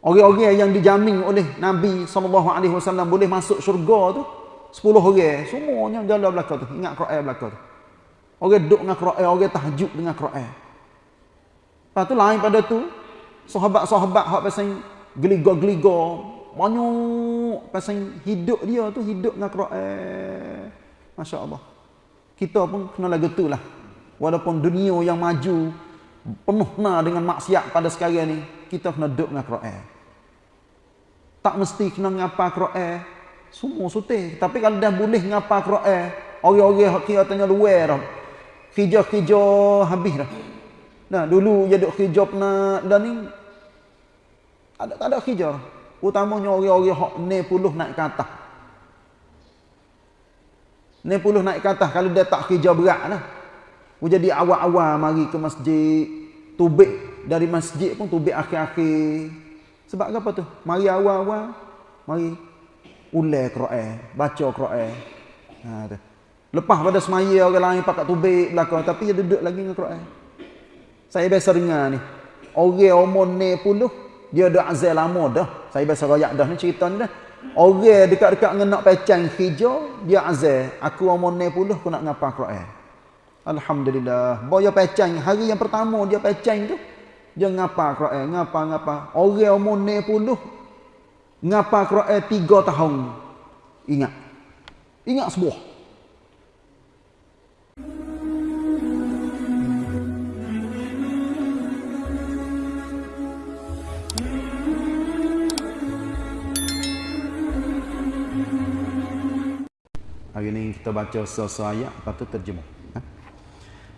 Orang-orang yang dijamin oleh Nabi SAW boleh masuk syurga tu, 10 orang. Semuanya jalan belakang tu. Ingat Quran belakang tu. Orang duduk dengan Quran, orang tahajud dengan Quran. Lepas tu lain pada tu, sahabat-sahabat hak pasal geliga-geliga, banyak pasal hidup dia tu hidup dengan Quran. Masya-Allah. Kita pun kena lagu tu lah. Walaupun dunia yang maju penuh dengan maksiat pada sekarang ni, kita kena duduk dengan Quran. Tak mesti kena ngapa Quran. Semua sutih. Tapi kalau dah boleh ngapa Quran, orang-orang hak kira tanya luar dah. Kerja-kerja habis dah. Nah, dulu dia duk kerja pernah dan ni ada tak ada kerja. Utamanya orang-orang hak 90 naik ke atas. 90 naik ke atas kalau dia tak kerja berat lah. Jadi awal-awal mari ke masjid, tubik dari masjid pun tubik akhir-akhir. Sebab apa tu? Mari awal-awal, mari ulai Quran, baca Quran. Ha tu. Lepas pada semaya orang lain pakat tubik belakang tapi dia duduk lagi dengan Quran. Saya biasa dengar ni. Orang umur 90 dia dah azal lama dah. Saya biasa royak dah ni cerita ni dah. Orang dekat-dekat dengan nak pecang hijau, dia azal. Aku umur 90 aku nak ngapa Quran. Alhamdulillah. Boya pecang hari yang pertama dia pecang tu. Jangan ngapa Quran, ngapa ngapa. Orang umur ni pun tu. Ngapa Quran tiga tahun. Ingat. Ingat sebuah. Hari ini kita baca sesuatu ayat, lepas tu terjemah.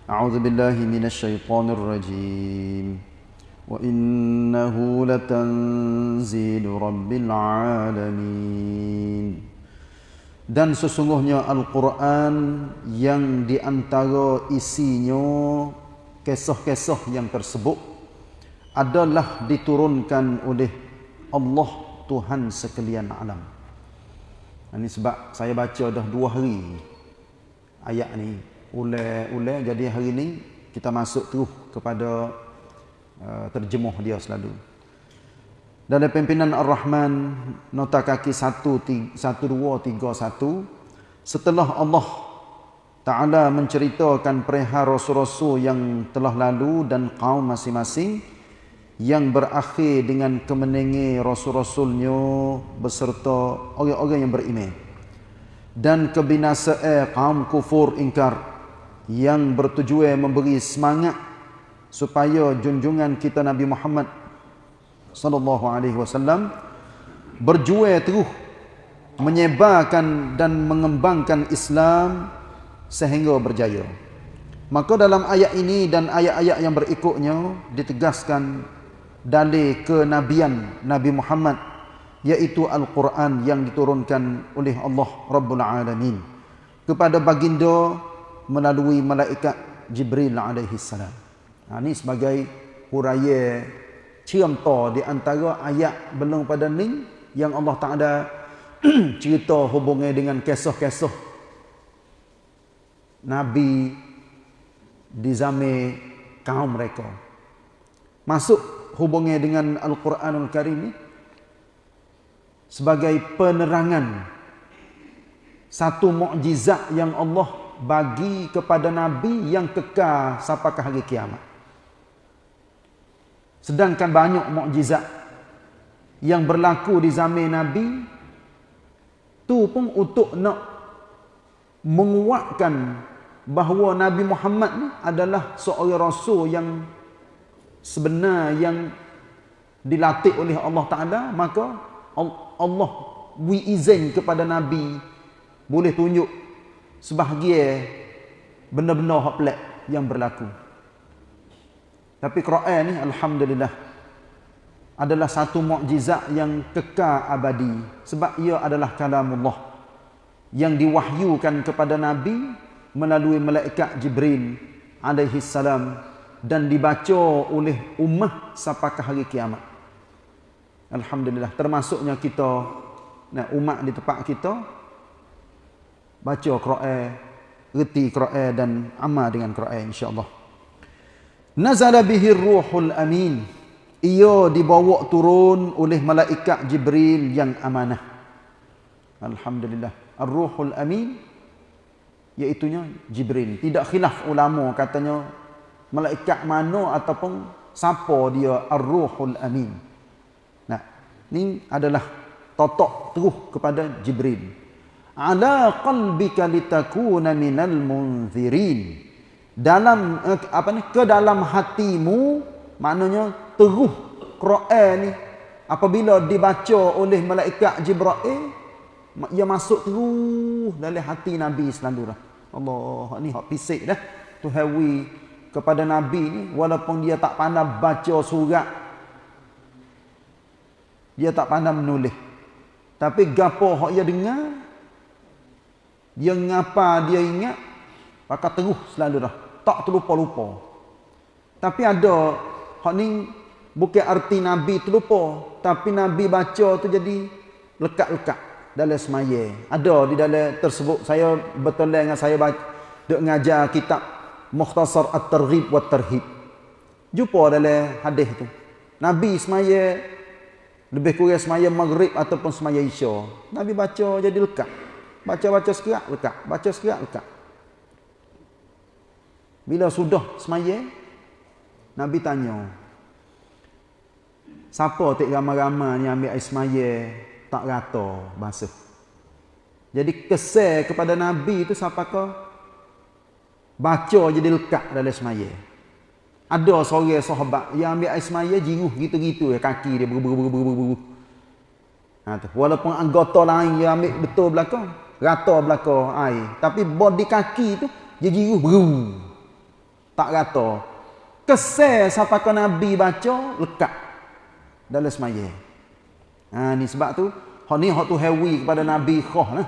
A'udzubillahiminasyaitanirrajim. Ha? وإنه لتنزيل رب العالمين dan sesungguhnya Al-Quran yang diantara isinya kisah-kisah yang tersebut adalah diturunkan oleh Allah Tuhan sekalian alam. Ini sebab saya baca dah dua hari ayat ni ulai-ulai jadi hari ni kita masuk terus kepada uh, terjemuh dia selalu. Dalam pimpinan Ar-Rahman nota kaki 1 1 2 3 1 setelah Allah Taala menceritakan perihal rasul-rasul yang telah lalu dan kaum masing-masing yang berakhir dengan kemenangan rasul-rasulnya beserta orang-orang yang beriman dan kebinasaan kaum kufur ingkar yang bertujuan memberi semangat supaya junjungan kita Nabi Muhammad sallallahu alaihi wasallam berjuang terus menyebarkan dan mengembangkan Islam sehingga berjaya. Maka dalam ayat ini dan ayat-ayat yang berikutnya ditegaskan dalil kenabian Nabi Muhammad yaitu Al-Quran yang diturunkan oleh Allah Rabbul Alamin kepada baginda melalui malaikat Jibril alaihi salam. Ha, ini sebagai huraya cerita di antara ayat belum pada ni yang Allah Taala cerita hubungnya dengan kisah-kisah Nabi di zaman kaum mereka. Masuk hubungnya dengan Al-Quranul Karim ni sebagai penerangan satu mukjizat yang Allah bagi kepada Nabi yang kekal sampai ke hari kiamat. Sedangkan banyak mukjizat yang berlaku di zaman Nabi tu pun untuk nak menguatkan bahawa Nabi Muhammad ni adalah seorang rasul yang sebenar yang dilatih oleh Allah Taala maka Allah wi izin kepada Nabi boleh tunjuk sebahagia benda-benda hak yang berlaku. Tapi Quran ni alhamdulillah adalah satu mukjizat yang kekal abadi sebab ia adalah kalamullah yang diwahyukan kepada nabi melalui malaikat Jibril alaihi salam dan dibaca oleh ummah sampai hari kiamat. Alhamdulillah termasuknya kita nah umat di tempat kita baca Quran, reti Quran dan amal dengan Quran insya-Allah. Nazala bihi ruhul amin ia dibawa turun oleh malaikat Jibril yang amanah. Alhamdulillah. Ar-Ruhul Amin iaitunya Jibril. Tidak khilaf ulama katanya malaikat mana ataupun siapa dia Ar-Ruhul Amin. Nah, ni adalah totok terus kepada Jibril. Ala qalbika litakuna minal munzirin. Dalam eh, apa ni ke dalam hatimu maknanya terus Quran ni apabila dibaca oleh malaikat Jibril ia masuk terus dalam hati Nabi selalu dah. Allah ni hak pisik dah. Tu hawi kepada Nabi ni walaupun dia tak pandai baca surat dia tak pandai menulis. Tapi gapo hak dia dengar dia ngapa dia ingat maka terus selalu dah. Tak terlupa-lupa. Tapi ada hak ni bukan arti Nabi terlupa, tapi Nabi baca tu jadi lekat-lekat dalam semaya. Ada di dalam tersebut saya betul dengan saya baca ngajar kitab Mukhtasar At-Targhib wa Tarhib. Jumpa dalam hadis tu. Nabi semaya lebih kurang semaya maghrib ataupun semaya isya. Nabi baca jadi lekat. Baca-baca sekerat lekat. Baca sekerat lekat. Bila sudah semaya Nabi tanya Siapa tak ramai-ramai ni ambil air semaya tak rata basuh. Jadi kesal kepada Nabi itu siapa ke? Baca jadi lekat dalam semaya. Ada seorang sahabat yang ambil air semaya jiruh gitu-gitu kaki dia beru-beru-beru-beru. Ha. Walaupun anggota lain yang ambil betul belakang, rata belakang air. Tapi body kaki itu dia jiruh beru. Tak rata. Kesal siapa ke Nabi baca lekat dalam semaya. Ha, ni sebab tu, hak ni hak tu hewi kepada Nabi khah lah.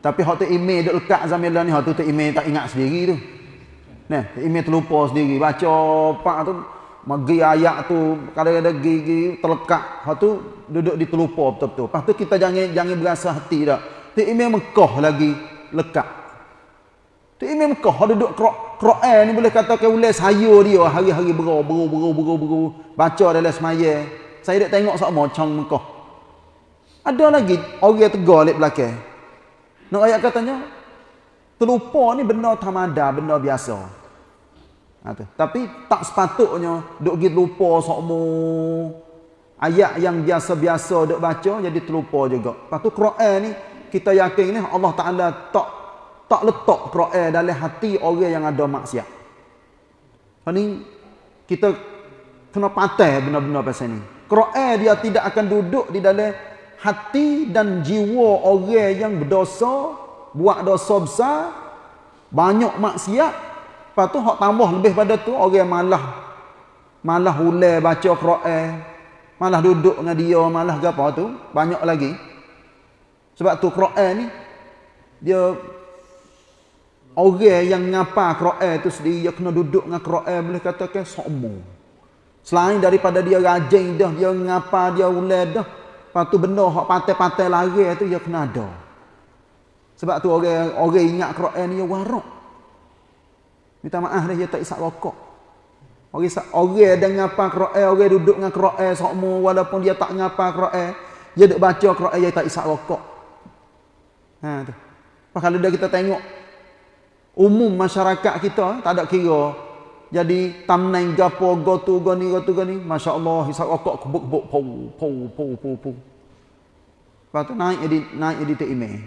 Tapi hak tu email duk lekat zaman ni, hak tu email tak ingat sendiri tu. Nah, email terlupa sendiri. Baca pak tu, magi ayat tu, kadang-kadang gigi terlekat. Hak tu duduk di terlupa betul-betul. Lepas tu kita jangan jangan berasa hati dah. Tu email lagi lekat. Tu email Mekah, hak duduk Quran ni boleh katakan ulai saya dia hari-hari berau, berau, berau, berau, berau. Baca dalam semaya. Saya dah tengok sama macam Mekah. Ada lagi orang tegar lek belakang. Nak ayat katanya terlupa ni benda tamada, benda biasa. Ha. Tapi tak sepatutnya duk pergi lupa sokmo ayat yang biasa-biasa duk baca jadi terlupa juga. Lepas tu Quran ni kita yakin ni Allah Taala tak tak letak Quran dalam hati orang yang ada maksiat. Ha ni kita kena patah benda-benda pasal ni. Quran dia tidak akan duduk di dalam hati dan jiwa orang yang berdosa, buat dosa besar, banyak maksiat, lepas tu hak tambah lebih pada tu orang malah malah ulai baca Quran, malah duduk dengan dia, malah apa tu, banyak lagi. Sebab tu Quran ni dia orang yang ngapa Quran tu sendiri dia kena duduk dengan Quran boleh katakan sombong. Selain daripada dia rajin dah, dia ngapa dia ulai dah, Lepas tu benda hak patai-patai lari tu dia kena ada. Sebab tu orang orang ingat Quran ni dia warak. Minta maaf dah dia tak isap rokok. Orang isap, orang ada ngapa Quran, orang duduk dengan Quran sokmo walaupun dia tak ngapa Quran, dia duk baca Quran dia tak isap rokok. Ha tu. Pas kalau dah kita tengok umum masyarakat kita tak ada kira jadi tamnai gapo gotu goni gotu goni masya-Allah hisap rokok kebuk-kebuk pau pau pau pau pau Lepas tu naik edit naik edit email.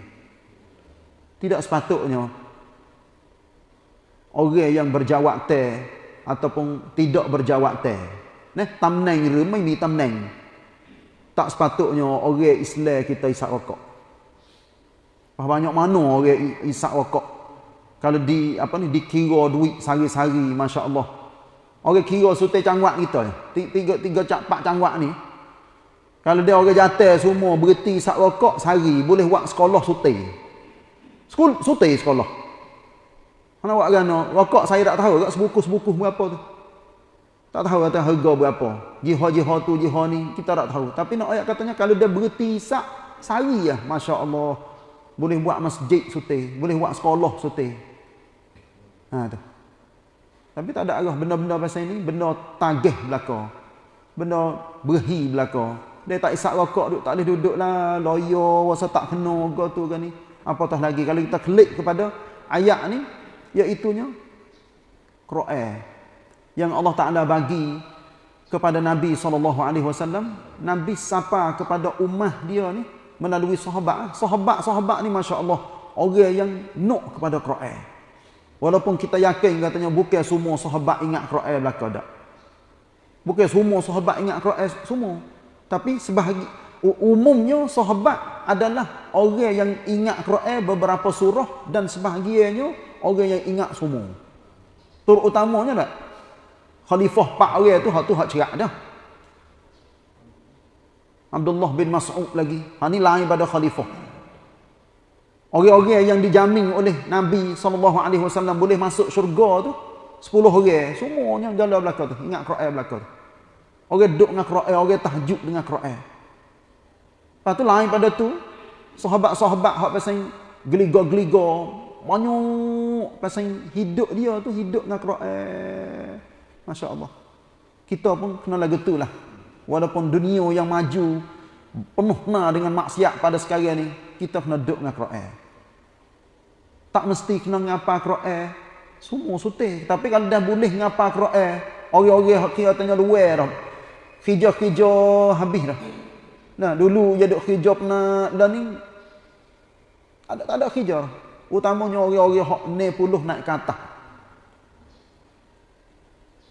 Tidak sepatutnya orang yang berjawab teh ataupun tidak berjawab teh. Nah, tamnai re mai mi tamnai. Tak sepatutnya orang Islam kita isap rokok. Banyak mana orang isap rokok kalau di apa ni dikira duit sehari-hari masya-Allah. Orang kira sutai cangwak kita Tiga tiga cak pak cangwak ni. Kalau dia orang jatuh semua berhenti sak rokok sehari boleh buat sekolah sutai. Sekul sutai sekolah. Mana buat gano? Rokok saya tak tahu tak sebuku-sebuku berapa tu. Tak tahu kata harga berapa. Jihad-jihad tu jihad ni kita tak tahu. Tapi nak ayat katanya kalau dia berhenti sak sehari ya masya-Allah boleh buat masjid sutai, boleh buat sekolah sutai. Ha tu. Tapi tak ada arah benda-benda pasal ini, benda tagih belaka. benda berhi belaka. Dia tak isap rokok duduk tak boleh duduk lah loyo rasa tak kena ke tu ke ni. Apatah lagi kalau kita klik kepada ayat ni iaitunya Quran yang Allah Taala bagi kepada Nabi SAW Nabi sapa kepada ummah dia ni melalui sahabat. Sahabat-sahabat ni masya-Allah orang yang nok kepada Quran walaupun kita yakin katanya bukan semua sahabat ingat Quran belaka dak bukan semua sahabat ingat Quran semua. Tapi sebahagian umumnya sahabat adalah orang yang ingat Quran beberapa surah dan sebahagiannya orang yang ingat semua. Terutamanya tak? Khalifah pak orang tu hak tu hak cerak dah. Abdullah bin Mas'ud lagi. Ha ni lain pada khalifah orang-orang yang dijamin oleh Nabi SAW boleh masuk syurga tu 10 orang semuanya dalam belakang tu ingat Quran belakang tu orang duduk dengan Quran orang tahajud dengan Quran lepas tu lain pada tu sahabat-sahabat hak pasal geligo-geligo banyak pasal hidup dia tu hidup dengan Quran Masya Allah. Kita pun kena lagu tu lah. Walaupun dunia yang maju, penuh dengan maksiat pada sekarang ni, kita kena duduk dengan Quran. Tak mesti kena ngapa Quran. Semua sutih. Tapi kalau dah boleh ngapa Quran, orang-orang kira tanya luar dah. Hijau-hijau habis dah. Nah, dulu dia duk hijau pernah dan ni ada tak ada hijau. Utamanya orang-orang hak 90 naik ke atas.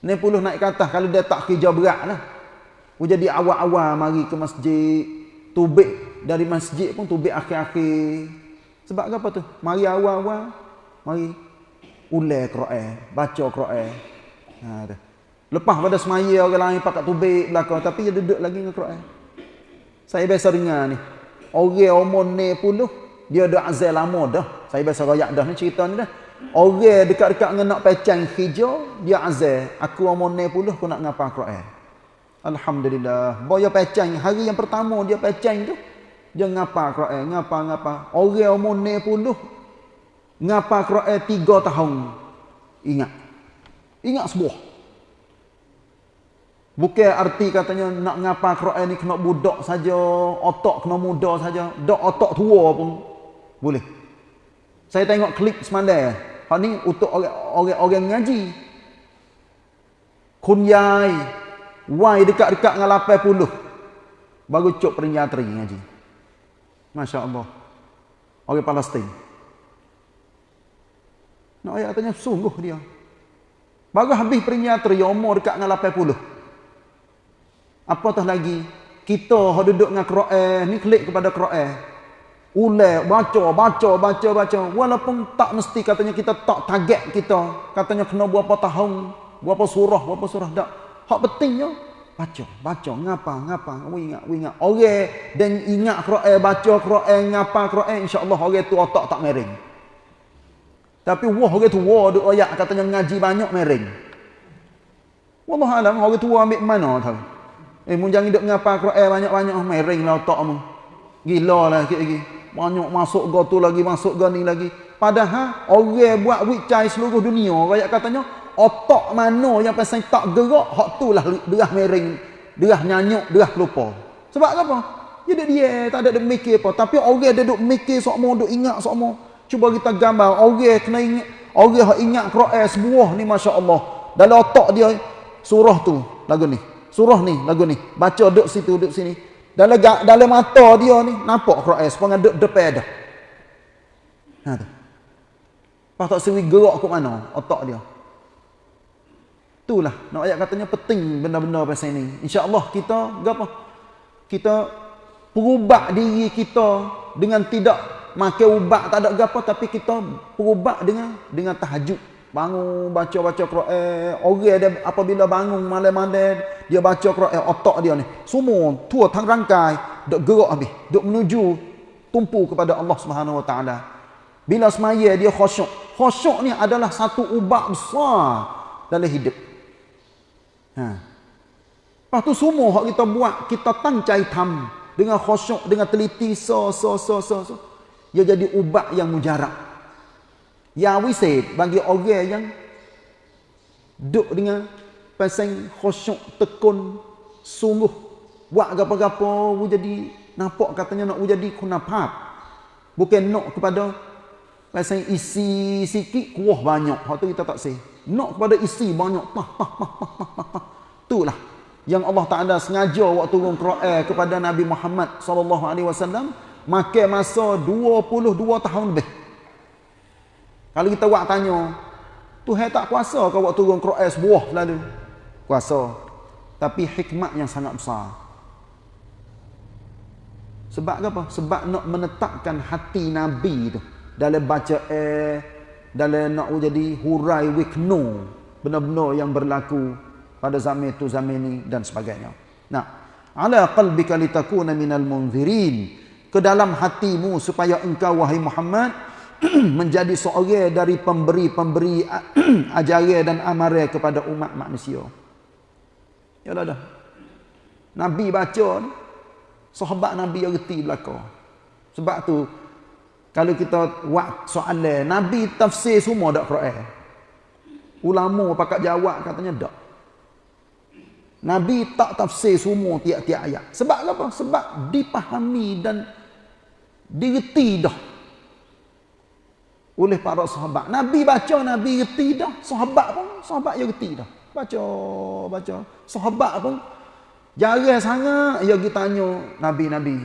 Ni puluh naik ke atas kalau dia tak kerja berat lah. Jadi awal-awal mari ke masjid. Tubik dari masjid pun tubik akhir-akhir. Sebab apa tu? Mari awal-awal. Mari ulai Quran. Baca Quran. Ha, Lepas pada semaya orang lain pakai tubik belakang. Tapi dia duduk lagi dengan Quran. Saya biasa dengar ni. Orang umur ni puluh. Dia ada azal lama dah. Saya biasa rakyat dah ni cerita ni dah. Orang dekat-dekat dengan nak pecang hijau, dia azal. Aku umur ni puluh, aku nak ngapa Quran. Alhamdulillah. Boya pecang, hari yang pertama dia pecang tu, dia ngapa Quran, ngapa-ngapa. Orang umur ni puluh, ngapa Quran tiga tahun. Ingat. Ingat sebuah. Bukan arti katanya nak ngapa Quran ni kena budak saja, otak kena muda saja, dak otak tua pun boleh. Saya tengok klip semalam. Hak ni untuk orang-orang ngaji. Kunyai. Wai dekat-dekat dengan 80. Baru cuk perinyatri ngaji. Masya Allah. Orang Palestin. Nak ayat tanya sungguh dia. Baru habis perinyatri umur dekat dengan 80. Apatah lagi. Kita duduk dengan Quran. Ni klik kepada Quran. Ulai, baca, baca, baca, baca. Walaupun tak mesti katanya kita tak target kita. Katanya kena berapa tahun, berapa surah, berapa surah. Tak. Hak pentingnya, baca, baca, ngapa, ngapa. Kamu ingat, kamu ingat. Orang dan ingat Quran, baca Quran, ngapa Quran, insyaAllah orang tu otak tak mering. Tapi wah orang tu wah duk ayat katanya ngaji banyak mering. Wallah alam orang tua ambil mana tahu. Eh mun jangan duk ngapa Quran banyak-banyak mering lah otakmu. Gila lah sikit lagi. Banyak masuk go tu lagi, masuk go ni lagi. Padahal orang buat wicai seluruh dunia. Rakyat katanya, otak mana yang pasal tak gerak, hak tu lah derah mering, derah nyanyuk, derah lupa. Sebab apa? Dia duduk dia, tak ada duduk mikir apa. Tapi orang dia duduk mikir semua, duduk ingat semua. Cuba kita gambar, orang kena ingat, orang yang ingat Quran sebuah ni Masya Allah. Dalam otak dia, surah tu, lagu ni. Surah ni, lagu ni. Baca duduk situ, duduk sini. Dalam dalam mata dia ni nampak Quran sepengah dek depan dah. Ha tu. Pas tak sewi gerak ke mana otak dia. Itulah. Nak ayat katanya penting benda-benda pasal ini. Insya-Allah kita gapo? Kita perubah diri kita dengan tidak makan ubat tak ada gapo tapi kita perubah dengan dengan tahajud. Bangun baca-baca Quran. Orang dia apabila bangun malam-malam dia baca Quran. Otak dia ni. Semua tua tang rangkai dok gerak habis. Dok menuju tumpu kepada Allah Subhanahu Wa Taala. Bila semaya dia khusyuk. Khusyuk ni adalah satu ubat besar dalam hidup ha Lepas tu semua hak kita buat kita tancai tam dengan khusyuk dengan teliti so so so so, so. dia jadi ubat yang mujarab yang wisid bagi orang yang duduk dengan pasang khusyuk tekun sungguh buat gapo-gapo jadi nampak katanya nak jadi kunapap. Bukan nak kepada pasal isi sikit kuah banyak. Hak tu kita tak sih. Nak kepada isi banyak. Pah, pah, pah, pah, pah, pah. Itulah yang Allah Taala sengaja waktu turun Quran kepada Nabi Muhammad sallallahu alaihi wasallam makan masa 22 tahun lebih. Kalau kita buat tanya, Tuhan tak kuasa ke waktu turun Quran sebuah lalu? Kuasa. Tapi hikmat yang sangat besar. Sebab apa? Sebab nak menetapkan hati Nabi tu dalam baca eh dalam nak jadi hurai wikno benar-benar yang berlaku pada zaman itu zaman ini dan sebagainya. Nah, ala qalbika litakuna minal munzirin ke dalam hatimu supaya engkau wahai Muhammad menjadi seorang dari pemberi-pemberi ajaran dan amaran kepada umat manusia. Ya dah. Nabi baca sahabat Nabi yang reti belaka. Sebab tu kalau kita buat soalan Nabi tafsir semua dak Quran. Ulama pakat jawab katanya dak. Nabi tak tafsir semua tiap-tiap ayat. Sebab apa? Sebab dipahami dan direti dah oleh para sahabat. Nabi baca, Nabi reti dah. Sahabat pun, sahabat yang reti dah. Baca, baca. Sahabat pun, jarang sangat yang kita tanya Nabi-Nabi.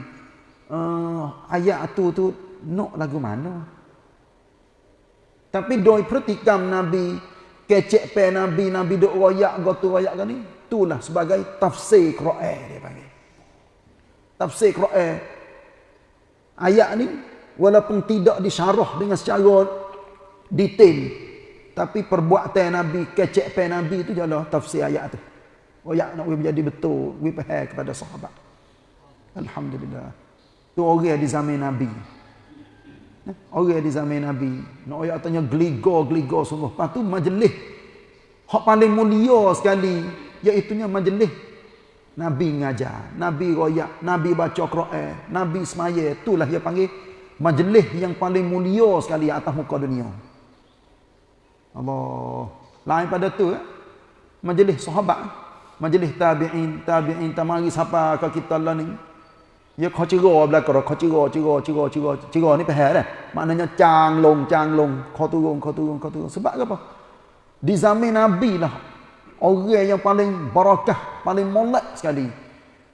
Uh, ayat tu tu nak lagu mana? Tapi doi pertikam Nabi, kecek pe Nabi, Nabi duk royak, gotu royak kan ni itulah sebagai tafsir Quran dia panggil. Tafsir Quran. Ayat ni walaupun tidak disyarah dengan secara detail tapi perbuatan Nabi, kecek pen Nabi itu adalah tafsir ayat tu. Ya nak menjadi betul, we faham kepada sahabat. Alhamdulillah. Tu orang di zaman Nabi. Orang di zaman Nabi. Nak ayat tanya geligo-geligo sungguh. Lepas tu majlis. Hak paling mulia sekali iaitunya majlis Nabi ngajar, Nabi royak, Nabi baca Quran, Nabi semaya, itulah dia panggil majlis yang paling mulia sekali atas muka dunia. Allah. Lain pada tu eh? majlis sahabat, majlis tabi'in, tabi'in tamari siapa ke kita lah ni. Ya kau cira belakang, kau cira, cira, cira, cira, cira ni faham dah. Maknanya cang long, cang long, kau turun, kau turun, kau turun. Sebab apa? Di zaman Nabi lah Orang yang paling barakah, paling molek sekali.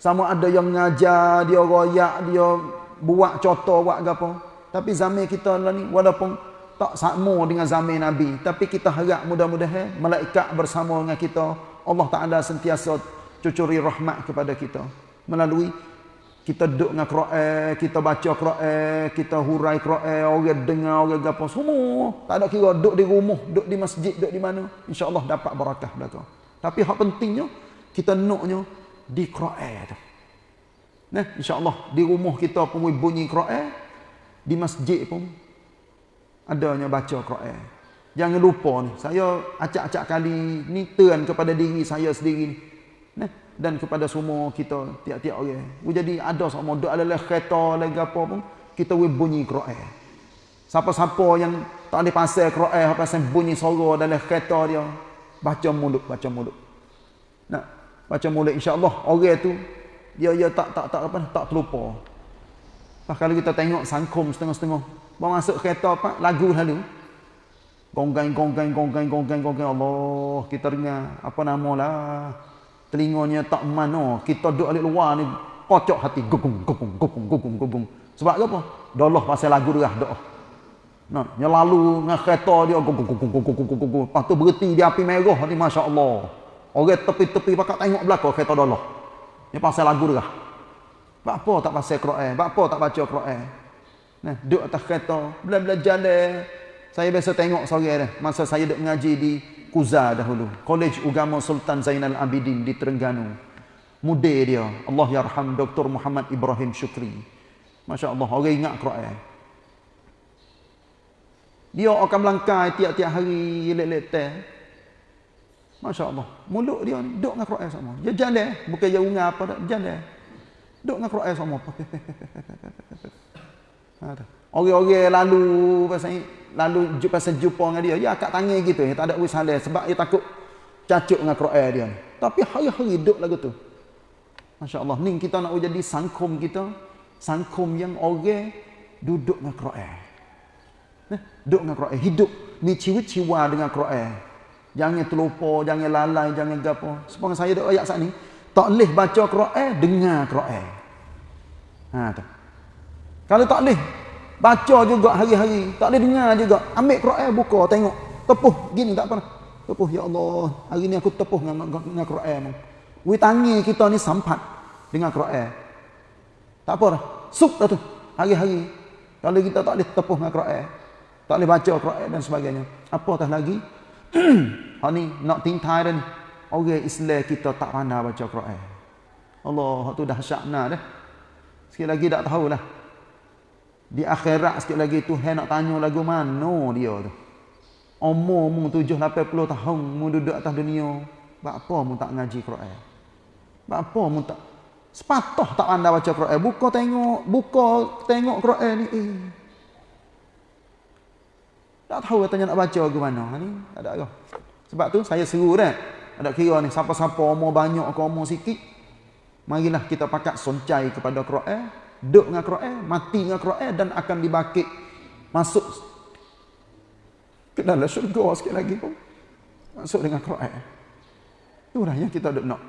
Sama ada yang ngajar, dia royak, dia buat contoh, buat apa. Tapi zaman kita lah ni, walaupun tak sama dengan zaman Nabi. Tapi kita harap mudah-mudahan malaikat bersama dengan kita. Allah Ta'ala sentiasa cucuri rahmat kepada kita. Melalui kita duduk dengan Quran, kita baca Quran, kita hurai Quran, orang dengar, orang apa semua. Tak ada kira duduk di rumah, duduk di masjid, duduk di mana. InsyaAllah dapat barakah belakang. Tapi hak pentingnya, kita naknya di Quran tu. Nah, insyaAllah di rumah kita pun bunyi Quran, di masjid pun adanya baca Quran. Jangan lupa ni, saya acak-acak kali ni turn kepada diri saya sendiri ni. Nah, dan kepada semua kita tiap-tiap orang. Okay. Jadi ada sama doa adalah kereta lagi apa pun kita we bunyi Quran. Siapa-siapa yang tak ada pasal Quran apa pasal bunyi suara dalam kereta dia baca mulut baca mulut. Nak baca mulut insya-Allah orang tu dia dia tak tak tak apa tak terlupa. Pas kalau kita tengok sangkum setengah-setengah bawa masuk kereta apa lagu lalu gonggang gonggang gonggang gonggang gonggang Allah kita dengar apa nama lah telinganya tak mana kita duduk alik luar ni kocok hati gugung gugung gugung gugung gugung sebab apa dolah pasal lagu dia doa nah yang lalu dengan kereta dia gugung gugung gugung gugung gugung lepas tu berhenti di api merah ni masya-Allah orang tepi-tepi pakat tengok belakang kereta dolah ni pasal lagu dia Bak apa tak pasal Quran? Bak apa tak baca Quran? Nah, duduk atas kereta, bela-bela jalan. Saya biasa tengok sore dah. Masa saya duduk mengaji di Kuza dahulu. Kolej Ugama Sultan Zainal Abidin di Terengganu. Mudir dia. Allah yarham Dr. Muhammad Ibrahim Syukri. Masya Allah. Orang ingat Quran. Dia akan melangkai tiap-tiap hari. Lek-lek teh. Masya Allah. Mulut dia ni. Duk dengan Quran sama. Dia jalan. Bukan dia ungar apa. Jalan. Duk dengan Quran sama. Orang-orang lalu pasal lalu pasal jumpa dengan dia, dia akak tangan gitu, dia tak ada usaha sebab dia takut cacuk dengan Quran dia. Tapi hari-hari duduk lagu tu. Masya Allah. Ni kita nak jadi sangkum kita. Sangkum yang orang duduk dengan Quran. Nah, duduk dengan Quran. Hidup ni ciwa-ciwa dengan Quran. Jangan terlupa, jangan lalai, jangan gapo. Sepuluh saya duk ayat saat ni. Tak boleh baca Quran, dengar Quran. Ha tu. Kalau tak boleh baca juga hari-hari, tak boleh dengar juga. Ambil Quran buka tengok. Tepuh gini tak apa. Tepuh ya Allah, hari ni aku tepuh dengan dengan Quran. Wi tangi kita ni sampat dengan Quran. Tak apa dah. Sup dah tu. Hari-hari. Kalau kita tak boleh tepuh dengan Quran, tak boleh baca Quran dan sebagainya. Apatah lagi ha ni nak tingtai dah ni. Orang Islam kita tak pandai baca Quran. Allah tu dah syakna dah. Sikit lagi tak tahulah. Di akhirat sikit lagi Tuhan nak tanya lagu mana dia tu. Umur mu 7 80 tahun mu duduk atas dunia. Buat apa mu tak ngaji Quran? Buat apa mu tak sepatah tak pandai baca Quran? Buka tengok, buka tengok Quran ni. Eh. Tak tahu katanya nak baca ke mana. Ni tak ada ke. Sebab tu saya seru dah. Ada kira ni siapa-siapa umur banyak ke umur sikit. Marilah kita pakat soncai kepada Quran, duduk dengan Quran, mati dengan Quran dan akan dibakit masuk ke dalam syurga sikit lagi pun. Masuk dengan Quran. Itulah yang kita duduk nak.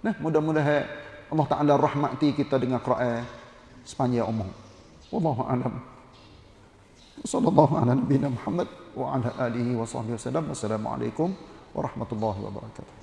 Nah, mudah-mudahan Allah Taala rahmati kita dengan Quran sepanjang umur. Wallahu a'lam. Sallallahu ala nabiyina Muhammad wa ala alihi wa sahbihi wasallam. Wassalamualaikum warahmatullahi wabarakatuh.